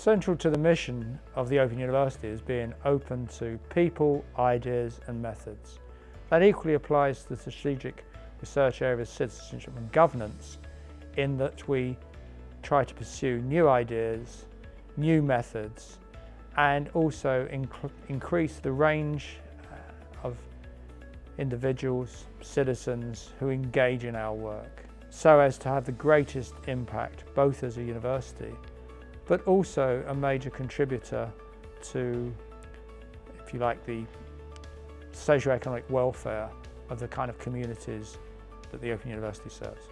Central to the mission of the Open University is being open to people, ideas and methods. That equally applies to the strategic research area of citizenship and governance in that we try to pursue new ideas, new methods and also inc increase the range uh, of individuals, citizens who engage in our work so as to have the greatest impact both as a university but also a major contributor to, if you like, the socio-economic welfare of the kind of communities that the Open University serves.